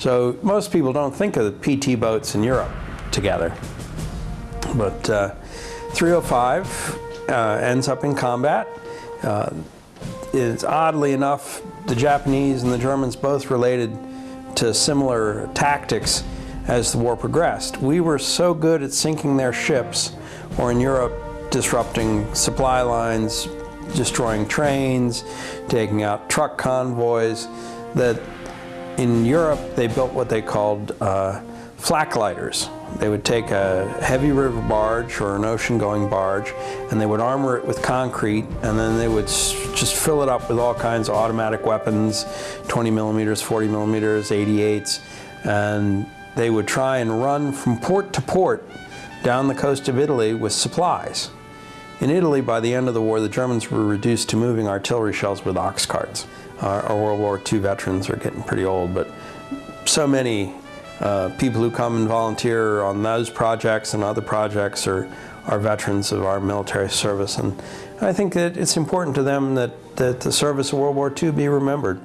So most people don't think of the PT boats in Europe together. But uh, 305 uh, ends up in combat. Uh, it's oddly enough, the Japanese and the Germans both related to similar tactics as the war progressed. We were so good at sinking their ships, or in Europe, disrupting supply lines, destroying trains, taking out truck convoys, that in Europe they built what they called uh, flak lighters. They would take a heavy river barge or an ocean-going barge and they would armor it with concrete and then they would just fill it up with all kinds of automatic weapons, 20 millimeters, 40 millimeters, 88s, and they would try and run from port to port down the coast of Italy with supplies. In Italy, by the end of the war, the Germans were reduced to moving artillery shells with ox carts. Our, our World War II veterans are getting pretty old, but so many uh, people who come and volunteer on those projects and other projects are, are veterans of our military service. And I think that it's important to them that, that the service of World War II be remembered.